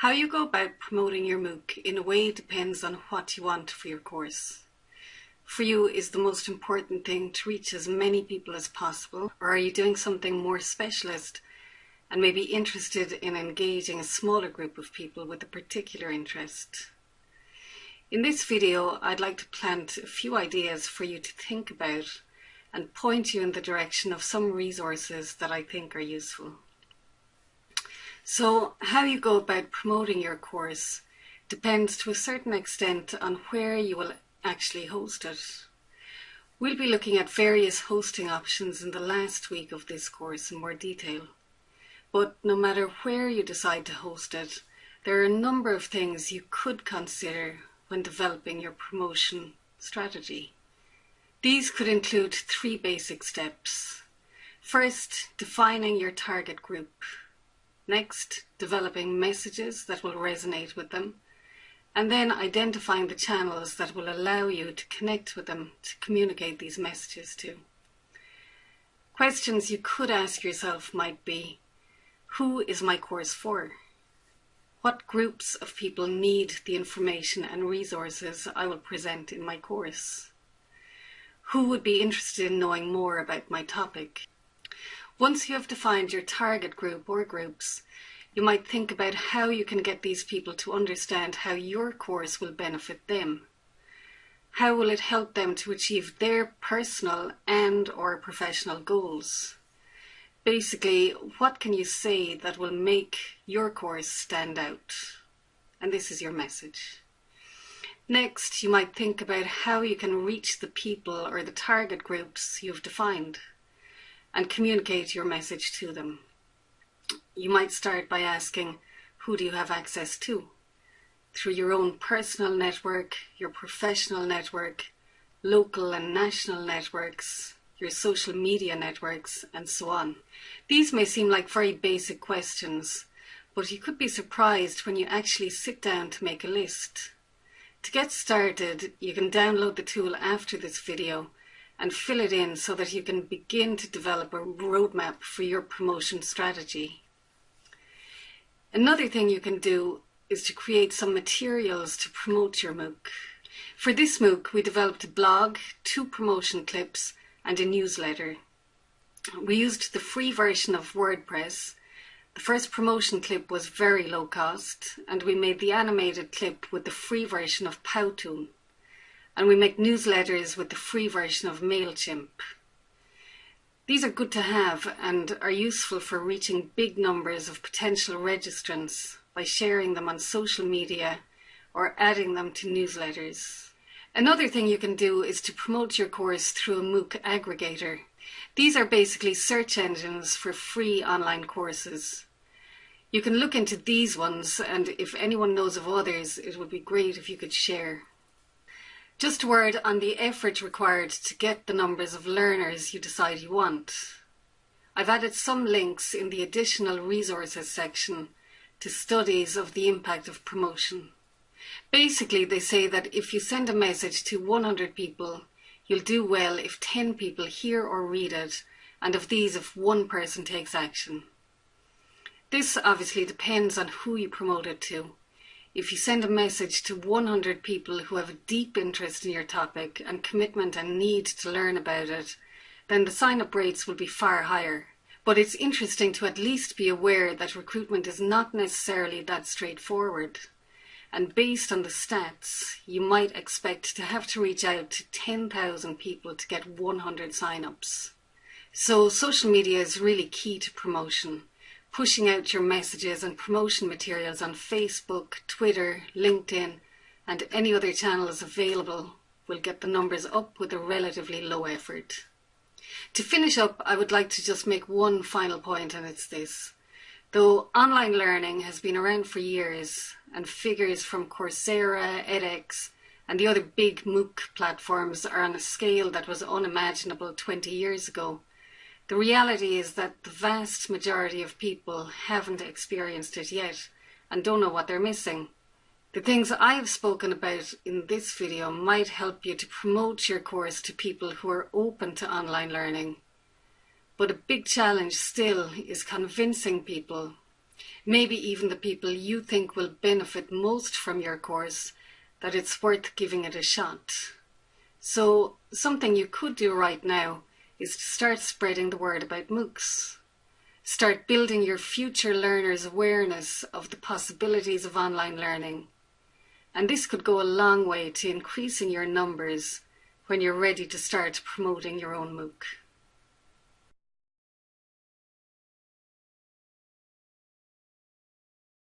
How you go about promoting your MOOC in a way depends on what you want for your course. For you, is the most important thing to reach as many people as possible, or are you doing something more specialist and maybe interested in engaging a smaller group of people with a particular interest? In this video, I'd like to plant a few ideas for you to think about and point you in the direction of some resources that I think are useful. So how you go about promoting your course depends to a certain extent on where you will actually host it. We'll be looking at various hosting options in the last week of this course in more detail. But no matter where you decide to host it, there are a number of things you could consider when developing your promotion strategy. These could include three basic steps. First, defining your target group. Next, developing messages that will resonate with them. And then identifying the channels that will allow you to connect with them to communicate these messages to. Questions you could ask yourself might be, who is my course for? What groups of people need the information and resources I will present in my course? Who would be interested in knowing more about my topic? Once you have defined your target group or groups, you might think about how you can get these people to understand how your course will benefit them. How will it help them to achieve their personal and or professional goals? Basically, what can you say that will make your course stand out? And this is your message. Next, you might think about how you can reach the people or the target groups you've defined and communicate your message to them. You might start by asking, who do you have access to? Through your own personal network, your professional network, local and national networks, your social media networks, and so on. These may seem like very basic questions, but you could be surprised when you actually sit down to make a list. To get started, you can download the tool after this video and fill it in so that you can begin to develop a roadmap for your promotion strategy. Another thing you can do is to create some materials to promote your MOOC. For this MOOC, we developed a blog, two promotion clips, and a newsletter. We used the free version of WordPress. The first promotion clip was very low cost, and we made the animated clip with the free version of Powtoon. And we make newsletters with the free version of MailChimp. These are good to have and are useful for reaching big numbers of potential registrants by sharing them on social media or adding them to newsletters. Another thing you can do is to promote your course through a MOOC aggregator. These are basically search engines for free online courses. You can look into these ones and if anyone knows of others, it would be great if you could share. Just a word on the effort required to get the numbers of learners you decide you want. I've added some links in the additional resources section to studies of the impact of promotion. Basically, they say that if you send a message to 100 people, you'll do well if 10 people hear or read it, and of these, if one person takes action. This obviously depends on who you promote it to. If you send a message to 100 people who have a deep interest in your topic and commitment and need to learn about it, then the sign-up rates will be far higher. But it's interesting to at least be aware that recruitment is not necessarily that straightforward and based on the stats, you might expect to have to reach out to 10,000 people to get 100 sign-ups. So social media is really key to promotion. Pushing out your messages and promotion materials on Facebook, Twitter, LinkedIn and any other channels available will get the numbers up with a relatively low effort. To finish up, I would like to just make one final point and it's this. Though online learning has been around for years and figures from Coursera, edX and the other big MOOC platforms are on a scale that was unimaginable 20 years ago, the reality is that the vast majority of people haven't experienced it yet and don't know what they're missing. The things I have spoken about in this video might help you to promote your course to people who are open to online learning but a big challenge still is convincing people maybe even the people you think will benefit most from your course, that it's worth giving it a shot. So something you could do right now is to start spreading the word about MOOCs. Start building your future learners' awareness of the possibilities of online learning. And this could go a long way to increasing your numbers when you're ready to start promoting your own MOOC.